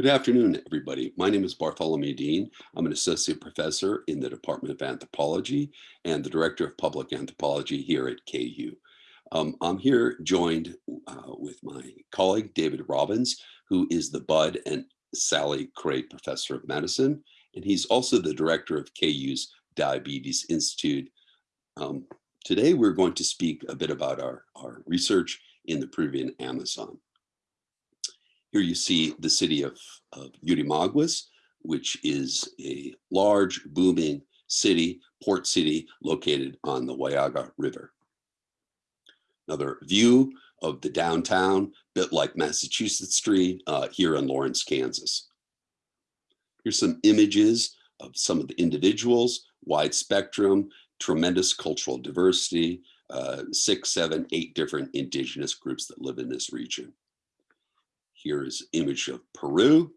Good afternoon, everybody. My name is Bartholomew Dean. I'm an associate professor in the Department of Anthropology and the director of public anthropology here at KU. Um, I'm here joined uh, with my colleague, David Robbins, who is the Bud and Sally Cray Professor of Medicine. And he's also the director of KU's Diabetes Institute. Um, today, we're going to speak a bit about our, our research in the Peruvian Amazon. Here you see the city of, of Yurimaguas, which is a large, booming city, port city located on the Huallaga River. Another view of the downtown, bit like Massachusetts Street uh, here in Lawrence, Kansas. Here's some images of some of the individuals, wide spectrum, tremendous cultural diversity, uh, six, seven, eight different indigenous groups that live in this region. Here's image of Peru,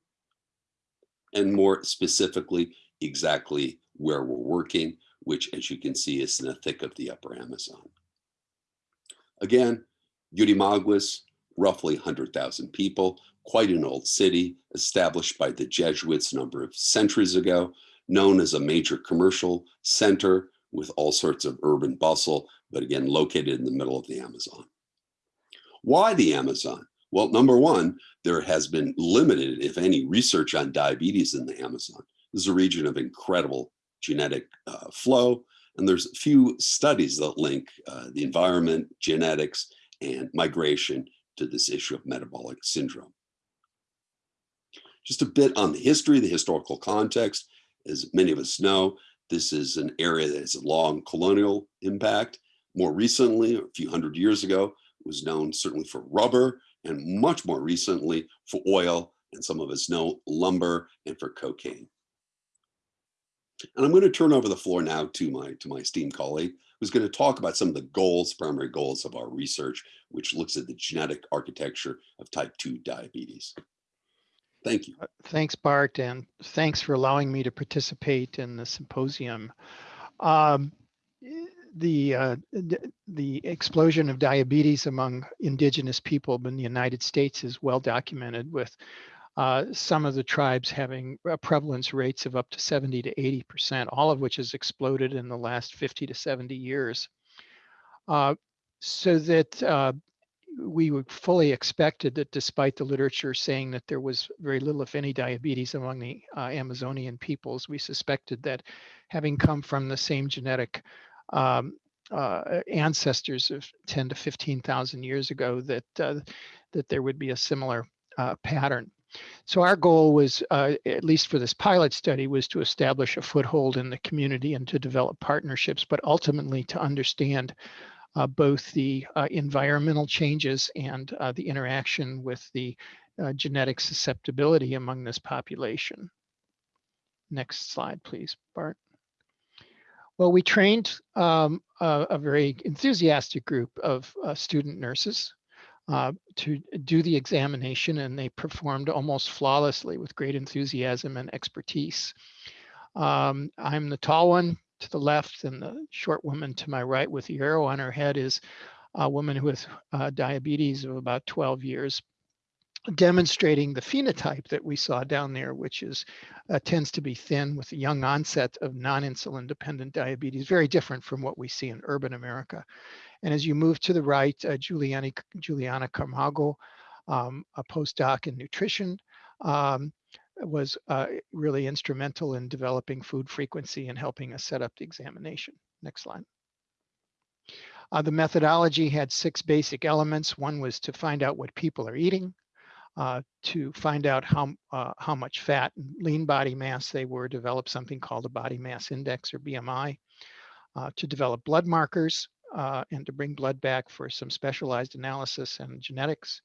and more specifically, exactly where we're working, which as you can see is in the thick of the upper Amazon. Again, Yurimaguas, roughly 100,000 people, quite an old city, established by the Jesuits a number of centuries ago, known as a major commercial center with all sorts of urban bustle, but again, located in the middle of the Amazon. Why the Amazon? Well, number one, there has been limited, if any, research on diabetes in the Amazon. This is a region of incredible genetic uh, flow, and there's a few studies that link uh, the environment, genetics, and migration to this issue of metabolic syndrome. Just a bit on the history, the historical context. As many of us know, this is an area that has a long colonial impact. More recently, a few hundred years ago, it was known certainly for rubber and much more recently for oil and some of us know lumber and for cocaine. And I'm going to turn over the floor now to my to my esteemed colleague, who's going to talk about some of the goals, primary goals of our research, which looks at the genetic architecture of type 2 diabetes. Thank you. Uh, thanks, Bart, and thanks for allowing me to participate in the symposium. Um, the uh, the explosion of diabetes among indigenous people in the United States is well documented with uh, some of the tribes having prevalence rates of up to 70 to 80 percent, all of which has exploded in the last 50 to 70 years. Uh, so that uh, we fully expected that despite the literature saying that there was very little, if any, diabetes among the uh, Amazonian peoples, we suspected that having come from the same genetic um, uh, ancestors of 10 to 15,000 years ago that uh, that there would be a similar uh, pattern. So our goal was, uh, at least for this pilot study, was to establish a foothold in the community and to develop partnerships, but ultimately to understand uh, both the uh, environmental changes and the interaction with the genetic susceptibility among this population. Next slide, please, Bart. Well, we trained um, a, a, very enthusiastic group of uh, student nurses uh, to do the examination and they performed almost flawlessly with great enthusiasm and expertise. Um, I'm the tall one to the left and the short woman to my right with the arrow on her head is a woman with uh, diabetes of about 12 years demonstrating the phenotype that we saw down there, which is uh, tends to be thin with a young onset of non-insulin dependent diabetes, very different from what we see in urban America. And as you move to the right, uh, Juliani, Juliana Carmago, um, a postdoc in nutrition, um, was uh, really instrumental in developing food frequency and helping us set up the examination. Next slide. Uh, the methodology had six basic elements. One was to find out what people are eating uh, to find out how, uh, how much fat and lean body mass they were, develop something called a body mass index or BMI, uh, to develop blood markers uh, and to bring blood back for some specialized analysis and genetics,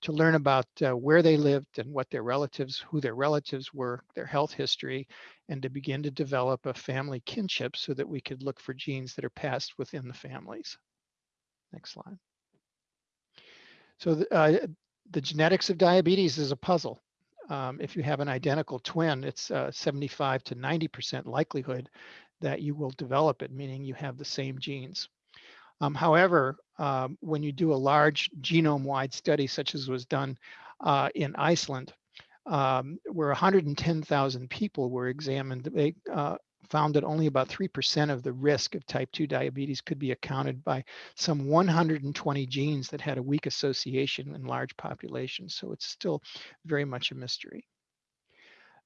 to learn about uh, where they lived and what their relatives, who their relatives were, their health history, and to begin to develop a family kinship so that we could look for genes that are passed within the families. Next slide. So uh, the genetics of diabetes is a puzzle. Um, if you have an identical twin, it's uh, 75 to 90% likelihood that you will develop it, meaning you have the same genes. Um, however, um, when you do a large genome-wide study, such as was done uh, in Iceland, um, where 110,000 people were examined, they uh, found that only about 3% of the risk of type 2 diabetes could be accounted by some 120 genes that had a weak association in large populations. So it's still very much a mystery.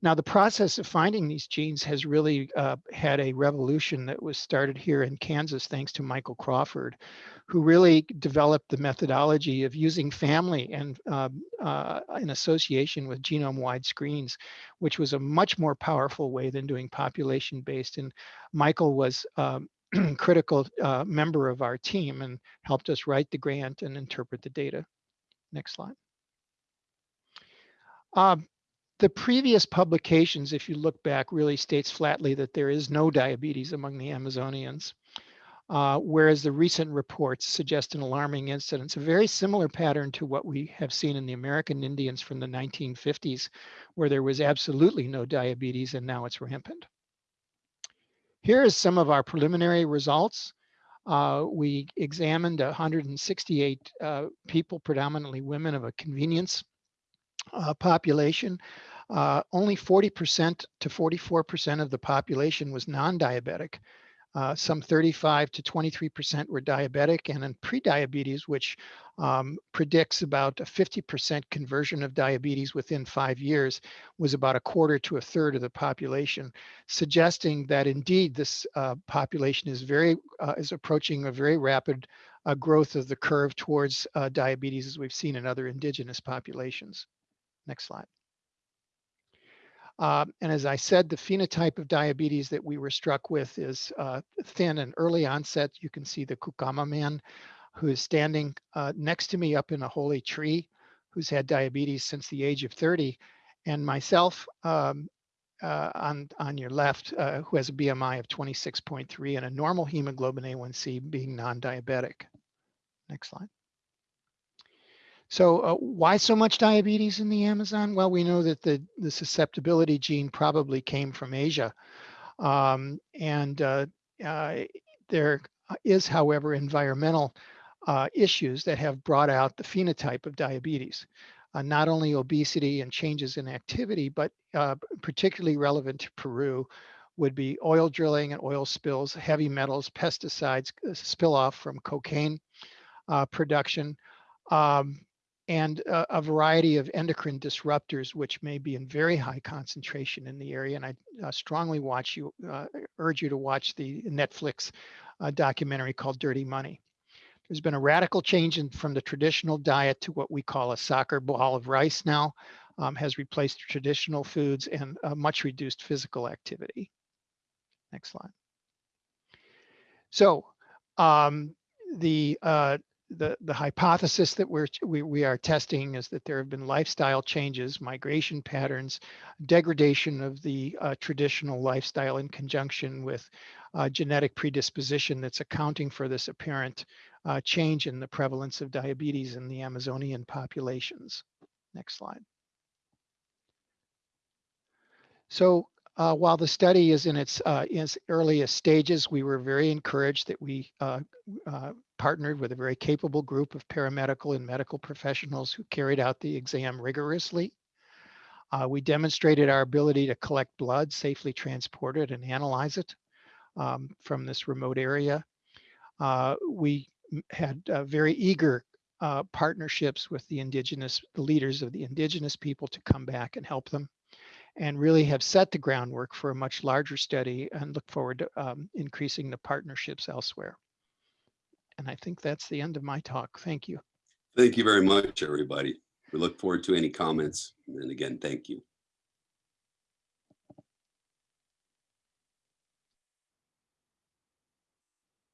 Now, the process of finding these genes has really uh, had a revolution that was started here in Kansas, thanks to Michael Crawford, who really developed the methodology of using family and uh, uh, in association with genome-wide screens, which was a much more powerful way than doing population-based. And Michael was um, critical uh, member of our team and helped us write the grant and interpret the data. Next slide. Um, the previous publications, if you look back, really states flatly that there is no diabetes among the Amazonians. Uh, whereas the recent reports suggest an alarming incidence, a very similar pattern to what we have seen in the American Indians from the 1950s, where there was absolutely no diabetes and now it's rampant. Here is some of our preliminary results. Uh, we examined 168 uh, people, predominantly women of a convenience uh, population uh, only 40% to 44% of the population was non-diabetic. Uh, some 35 to 23% were diabetic and in prediabetes, which um, predicts about a 50% conversion of diabetes within five years, was about a quarter to a third of the population, suggesting that indeed this uh, population is very uh, is approaching a very rapid uh, growth of the curve towards uh, diabetes as we've seen in other indigenous populations. Next slide. Uh, and as I said, the phenotype of diabetes that we were struck with is uh, thin and early onset. You can see the Kukama man who is standing uh, next to me up in a holy tree, who's had diabetes since the age of 30, and myself um, uh, on, on your left, uh, who has a BMI of 26.3 and a normal hemoglobin A1C being non-diabetic. Next slide. So uh, why so much diabetes in the Amazon? Well, we know that the, the susceptibility gene probably came from Asia. Um, and uh, uh, there is, however, environmental uh, issues that have brought out the phenotype of diabetes. Uh, not only obesity and changes in activity, but uh, particularly relevant to Peru would be oil drilling and oil spills, heavy metals, pesticides, spill off from cocaine production, um, and a, variety of endocrine disruptors, which may be in very high concentration in the area. And I uh, strongly watch you, uh, urge you to watch the Netflix uh, documentary called Dirty Money. There's been a radical change in, from the traditional diet to what we call a soccer ball of rice now, um, has replaced traditional foods and much reduced physical activity. Next slide. So um, the uh, the, the hypothesis that we're, we, we are testing is that there have been lifestyle changes, migration patterns, degradation of the uh, traditional lifestyle in conjunction with uh, genetic predisposition that's accounting for this apparent uh, change in the prevalence of diabetes in the Amazonian populations. Next slide. So uh, while the study is in its, uh, its earliest stages, we were very encouraged that we uh, uh partnered with a very capable group of paramedical and medical professionals who carried out the exam rigorously. Uh, we demonstrated our ability to collect blood, safely transport it and analyze it um, from this remote area. Uh, we had uh, very eager uh, partnerships with the indigenous, the leaders of the indigenous people to come back and help them and really have set the groundwork for a much larger study and look forward to um, increasing the partnerships elsewhere. And I think that's the end of my talk. Thank you. Thank you very much, everybody. We look forward to any comments. And again, thank you.